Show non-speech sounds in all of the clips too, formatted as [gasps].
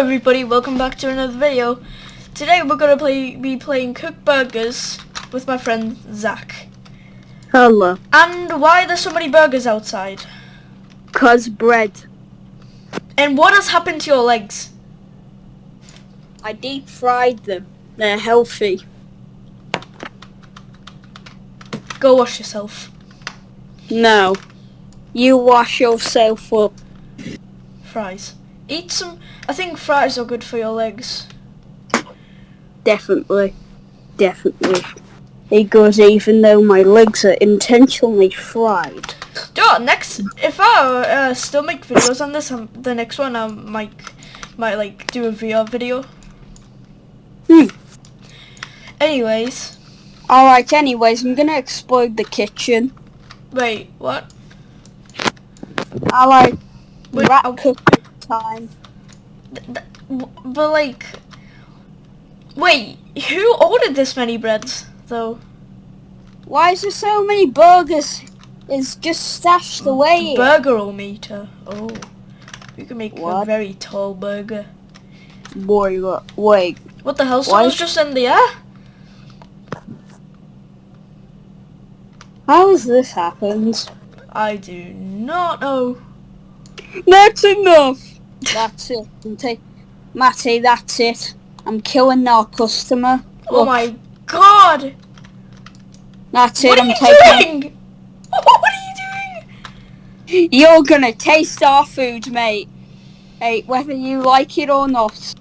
everybody, welcome back to another video. Today we're gonna play be playing Cook Burgers with my friend Zach. Hello. And why are there so many burgers outside? Cause bread. And what has happened to your legs? I deep fried them. They're healthy. Go wash yourself. No. You wash yourself up. Fries. Eat some. I think fries are good for your legs. Definitely. Definitely. It goes even though my legs are intentionally fried. Yeah, next if I uh, still make videos on this, um, the next one I might might like do a VR video. Hmm. Anyways, Alright, anyways, I'm gonna explode the kitchen. wait, what? Alright, Wait, rat oh. Time. Th- th- w- but like, wait, who ordered this many breads though? Why is there so many burgers? It's just stashed mm, away. here. Burger meter. Oh, you can make a very tall burger. Boy, what- wait. What the hell? Someone's just in the air. How has this happened? I do not know. That's enough. That's it. I'm ta- Matty, that's it. I'm killing our customer. Oh Look, my god! That's What it. are I'm you taking. doing? [laughs] What are you doing? You're gonna taste our food, mate. Hey, whether you like it or not,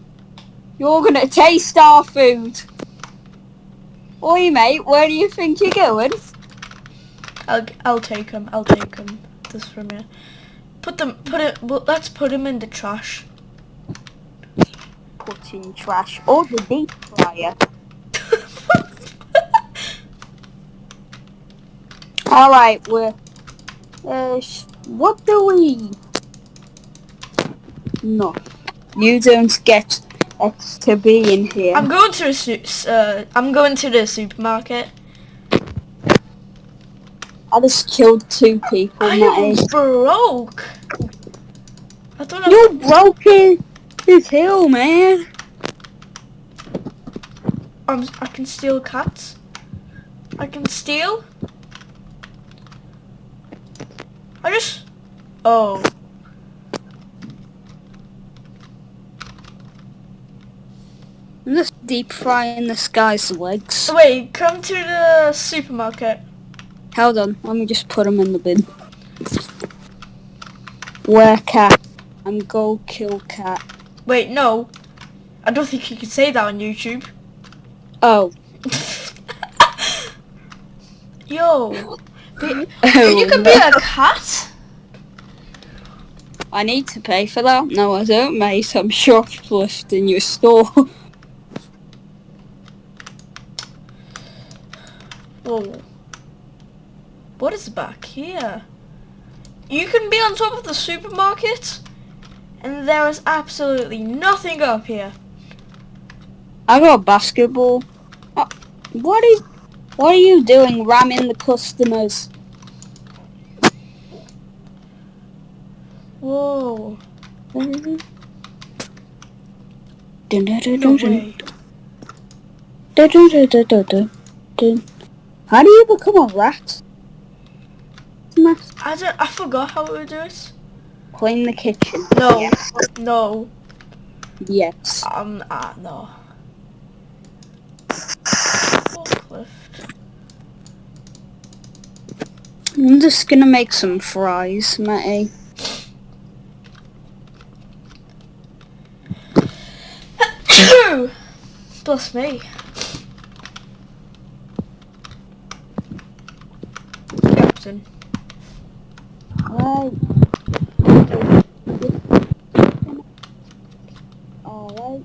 you're gonna taste our food. Oi, mate, where do you think you're going? I'll I'll take him. I'll take him. This from here. Put them. Put it. Well, let's put them in the trash. Put in trash or the deep fryer. [laughs] All right, we're. Uh, what do we? No, you don't get X to be in here. I'm going to su- uh, I'm going to the supermarket. I just killed two people, I am broke. I don't know. You're broken as hell, man. I'm, I can steal cats. I can steal. I just. Oh. I'm just deep frying this guy's legs. Wait. Come to the supermarket. Hold on, let me just put him in the bin. Where cat? I'm go kill cat. Wait. No. I don't think you can say that on YouTube. Oh. [laughs] Yo. Be- [laughs] oh, you can be a cat. I need to pay for that. No, I don't, mate. I'm shoplifting in your store. [laughs] Whoa. What is back here? You can be on top of the supermarket, and there is absolutely nothing up here. I got a basketball. Uh, what is? What are you doing, ramming the customers? Whoa. Dun, dun, dun, No way. How do you become a rat? I don't. I forgot how to do it. Clean the kitchen. No. Yes. No. Yes. Um. Ah. No. Forklift. I'm just gonna make some fries, Matty. [coughs] Bless me. Captain. Alright. Alright.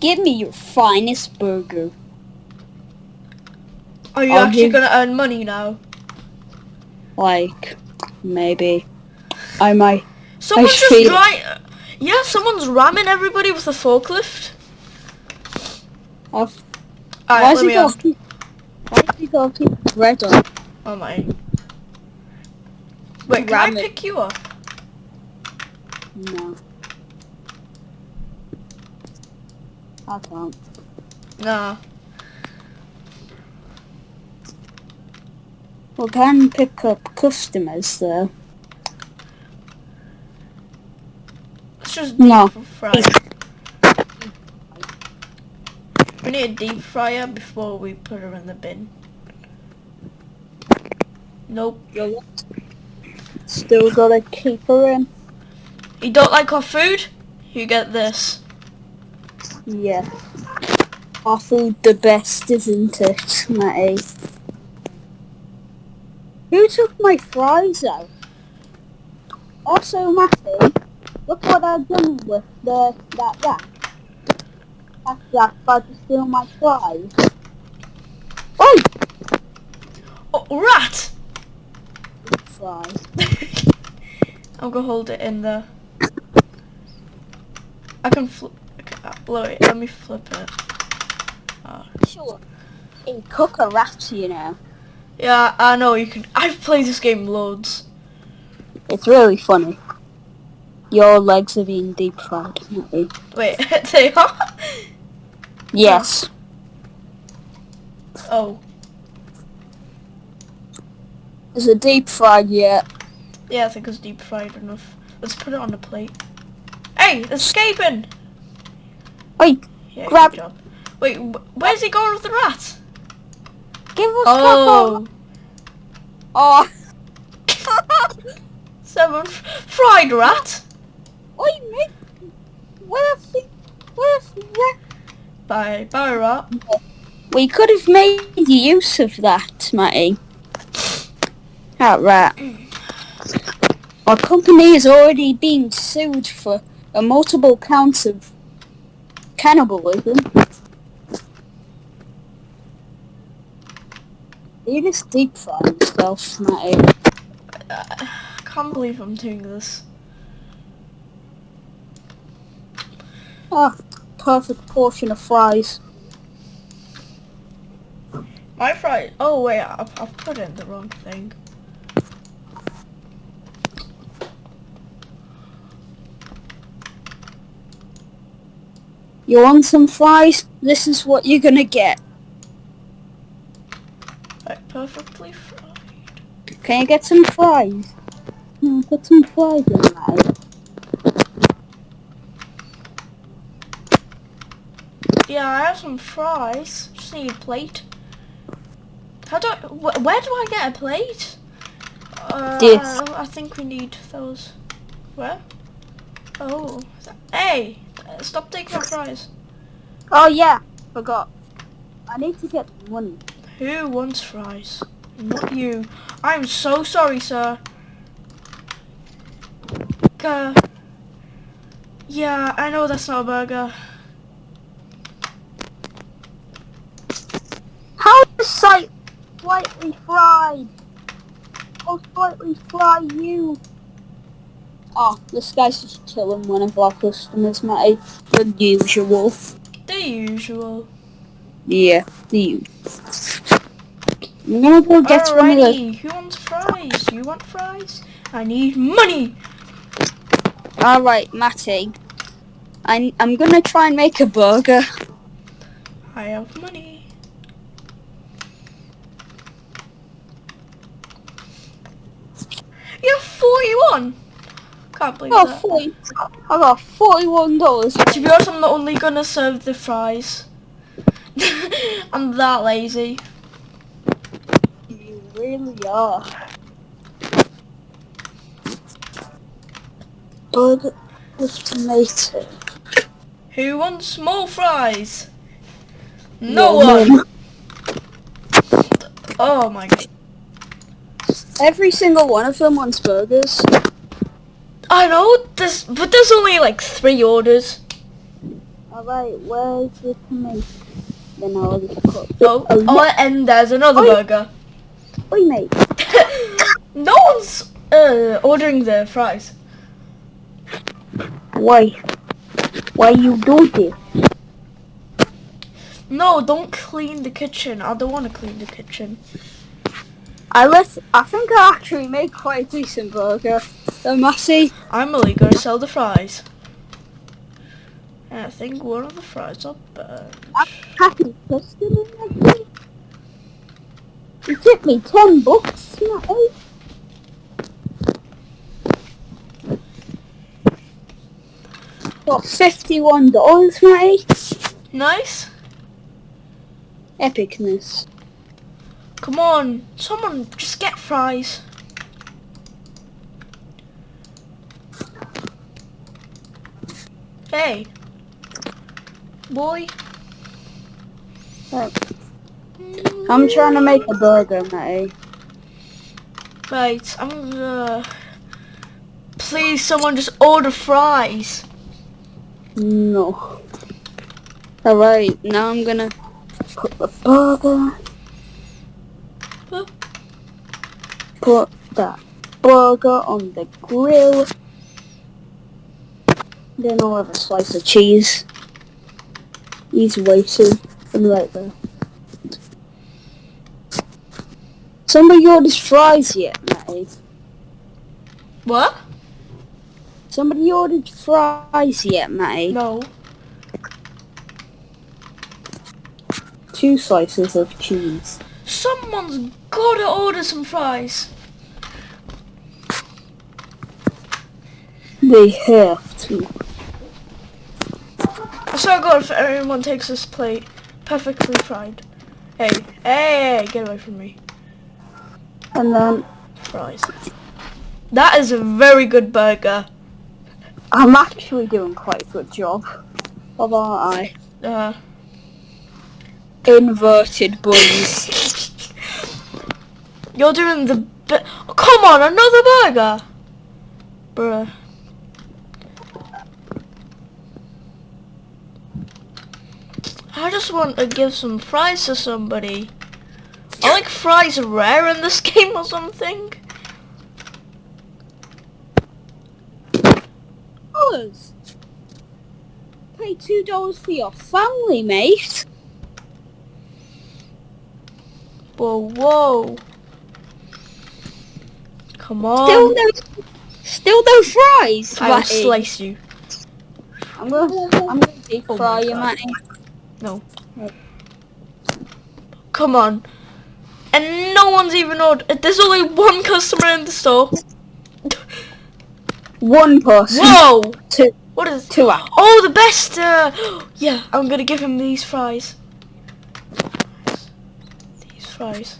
Give me your finest burger. Are you I'll actually give- gonna earn money now? Like, maybe. I might. Someone's just feel- dry. Yeah, someone's ramming everybody with a forklift. I've, Alright, why let is he off. got? He on? Oh my. Wait, can I it. pick you up? No. I can't. Nah. We can pick up customers though. Let's just No. fry. We need a deep fryer before we put her in the bin. Nope. Still gotta keep her in. You don't like our food? You get this. Yeah. Our food the best, isn't it, Matty? Who took my fries out? Also, Matty, look what I've done with the that rat. That rat tried to steal my fries. Oh! Oh, rat! Fries. [laughs] I'm gonna hold it in there. I can flip. Okay, blow it. Let me flip it. Ah. Sure. Hey, cook a rat, you know. Yeah, I know you can. I've played this game loads. It's really funny. Your legs are being deep fried. Wait, [laughs] they are. Yes. Oh, Is it deep fried yet? yeah, I think it's deep fried enough. Let's put it on the plate. Hey, escaping! Wait, Yeah, Grab- job. Wait, where's he going with the rat? give us Oh, Oh. [laughs] seven fried rat. Oi, mate. What if we, what if we, Bye, bye, rat. we could have made use of that, Matty. That rat. Our company has already been sued for a multiple counts of cannibalism. You just deep frying yourself, Matty. I can't believe I'm doing this. Ah, perfect portion of fries. My fried. Oh wait, I, I put in the wrong thing. You want some fries? This is what you're gonna get. Like perfectly fried. Can you get some fries? No, put some fries in there. Yeah, I have some fries. Just need a plate. How do I, wh- where do I get a plate? Uh, This. I think we need those. Where? Oh. is that- Hey! Stop taking our fries. Oh yeah, forgot. I need to get money. Who wants fries? Not you. I'm so sorry, sir. Uh, yeah, I know that's not a burger. How is sight slightly fried? I'll slightly fry you. Oh, this guy's just killing one of our customers, mate. The usual. The usual. Yeah, the usual. I'm gonna go get one of the... Alrighty, who wants fries? You want fries? I need money! Alright, Matty. I'm, I'm gonna try and make a burger. I have money. You have 41! Can't believe Oh, that. 40, I got $41. To be honest, I'm only gonna serve the fries. [laughs] I'm that lazy. You really are. Burger with tomato. Who wants more fries? No Yeah, one! Oh my god. Every single one of them wants burgers. I know, this, but there's only like three orders. Alright, where's the tomato? Then I'll just cook. Oh, Oh, oh and there's another Oi. burger. Oi, mate. [laughs] no one's uh, ordering the fries. Why? Why you do this? No, don't clean the kitchen. I don't want to clean the kitchen. I let. I think I actually made quite a decent burger. So Massey, I'm only gonna sell the fries. And I think one of the fries are burnt. happy. Matty. You tipped me ten bucks, Matty. Got fifty-one dollars, Matty. Nice. Epicness. Come on, someone just get fries. Hey. Boy. I'm trying to make a burger, Matty. Right, I'm gonna... Please, someone just order fries. No. Alright, now I'm gonna put the burger. Huh? Put that burger on the grill. Then I'll have a slice of cheese. Easy way to and right there. Somebody ordered fries yet, Matty? What? Somebody ordered fries yet, Matty? No. Two slices of cheese. Someone's gotta order some fries. They have to. To God, if everyone takes this plate perfectly fried. Hey, hey, get away from me. And then Fries. That is a very good burger. I'm actually doing quite a good job. Of I? Uh, Inverted buns. [laughs] you're doing the... Oh, come on, another burger! Bruh. I just want to give some fries to somebody. I like fries rare in this [laughs] game or something. Dollars. Pay two dollars for your family, mate. Whoa, whoa. Come on. Still no, still no fries. I will slice you. I'm gonna, I'm gonna deep Oh fry you, God. Matty. Come on. And no one's even ordered. There's only one customer in the store. One person. Whoa! Two, What is... two out. Oh, the best! Uh, yeah, I'm gonna give him these fries. These fries.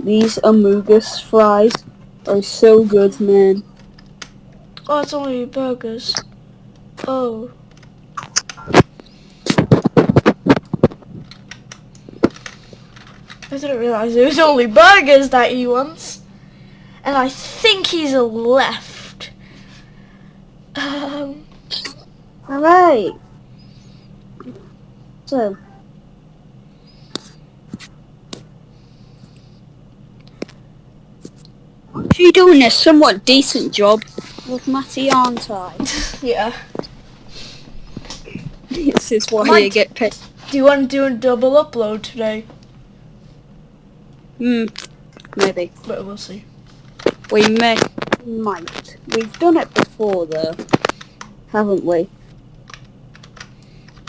These Amogus fries are so good, man. Oh, it's only burgers. Oh. I didn't realise it was only burgers that he wants. And I think he's a left. Um, Alright. So. You're doing a somewhat decent job with Matty, aren't I? [laughs] yeah. this is why Might- you get paid. Do you want to do a double upload today? Hmm, maybe. But we'll see. We may, might. We've done it before though, haven't we?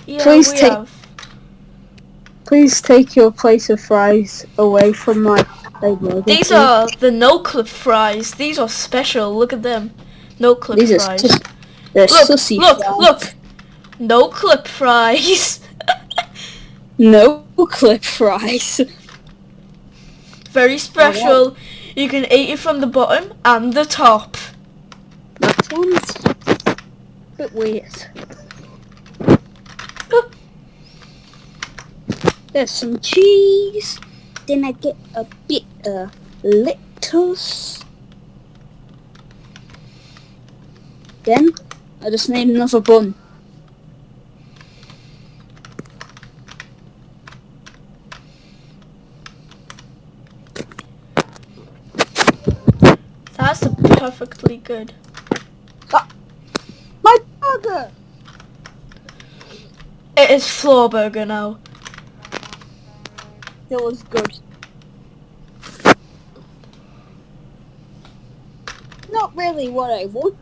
Yeah, Please we take- have. Please take your place of fries away from my table. These are the no clip fries. These are special. Look at them. No clip These are fries. sus- they're look, sussy look, fries. look. No clip fries. [laughs] No clip fries. [laughs] Very special. You can eat it from the bottom and the top. That sounds a bit weird. There's some cheese. Then I get a bit of lettuce. Then I just need another bun. That's good. Ah, my burger! It is floor burger now. It was good. not really what I want.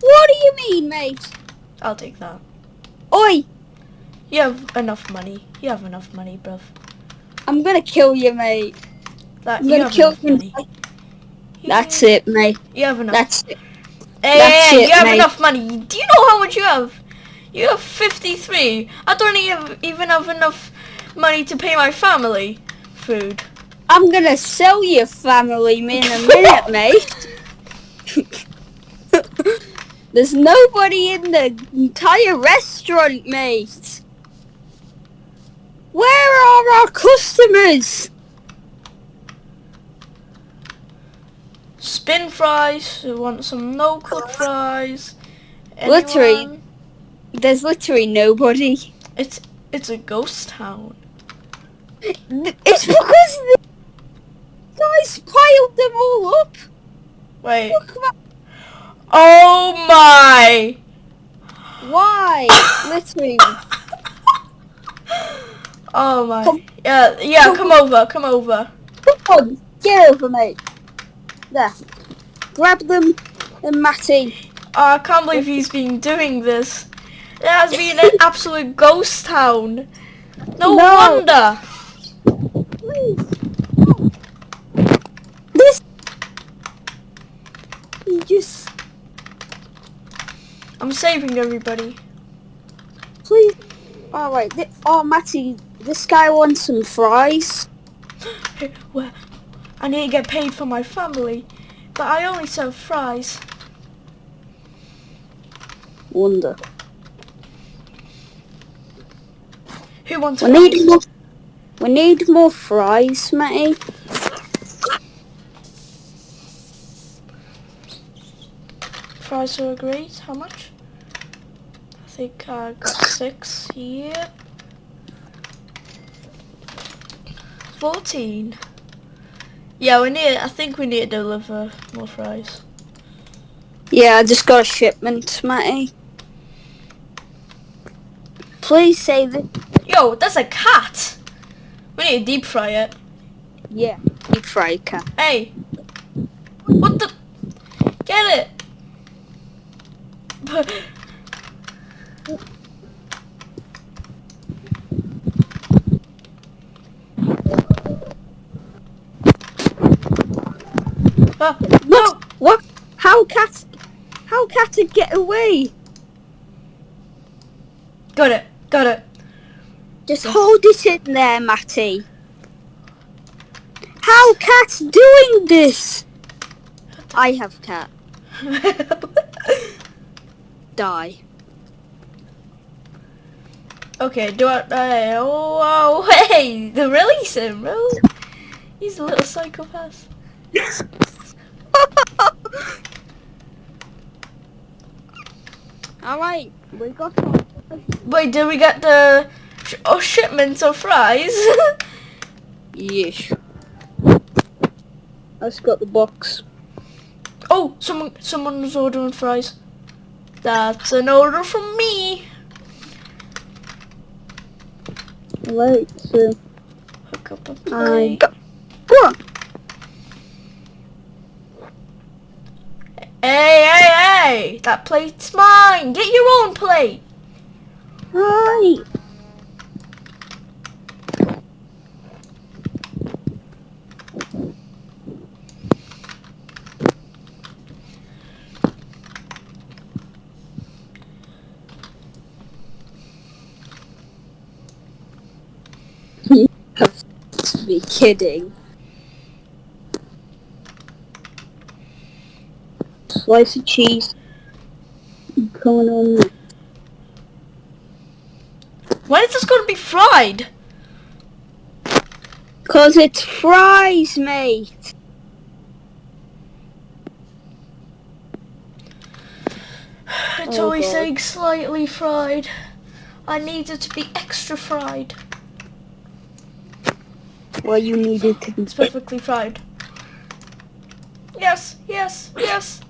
What do you mean, mate? I'll take that. Oi, You have enough money. You have enough money, bruv. I'm gonna kill you, mate. That I'm you gonna kill you. That's it, mate. You have enough. That's it. Hey, that's hey, it, you have mate. enough money. Do you know how much you have? You have 53. I don't even even have enough money to pay my family food. I'm gonna sell your family in a minute, [laughs] mate. There's nobody in the entire restaurant, mate. Where are our customers? Spin fries. You want some no cook fries? Literally. There's literally nobody. It's it's a ghost town. It's [laughs] because the guys piled them all up. Wait. Oh my! why. [laughs] literally. oh my. Come- Yeah, yeah. come- Come over. Come over. Come on, get over, mate. There. Grab them and Matty. Oh, I can't believe he's been doing this. It has been an absolute ghost town. No, No. wonder. Please. This. You just. I'm saving everybody. Please. Alright. Th- oh, Matty. This guy wants some fries. [gasps] Where? I need to get paid for my family, but I only serve fries. Wonder. Who wants We fries? need more. We need more fries, Matty. Fries are great. How much? I think I got six here. Fourteen. Yeah, we need. I think we need to deliver more fries. Yeah, I just got a shipment, Matty. Please say that. Yo, that's a cat. We need to deep fry it. Yeah. Deep fry cat. Hey, what the? Get it. [laughs] No! What? How cat? How cat to get away? Got it. Got it. Just hold it in there, Matty. How cat's doing this? I have cat. [laughs] Die. okay, do I? Uh, oh, [laughs] oh, hey, the release him, bro. He's a little psychopath. Alright, we got Wait, did we get the sh- oh shipments of fries? [laughs] Yes. I just got the box. oh, someone, someone was ordering fries. That's an order from me. Right, so Hook up a I got what? Hey, hey, That plate's mine. Get your own plate. Right. You have to be kidding. Slice of cheese. Coming on. When is this going to be fried? Cause it's fries, mate. It's Oh, always God. saying slightly fried. I need it to be extra fried. Well, you needed to be. It's perfectly fried. Yes, yes, yes.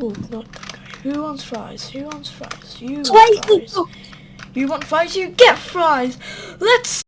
Oh, not that guy. Who wants fries? Who wants fries? You want fries. You want fries? You get fries. Let's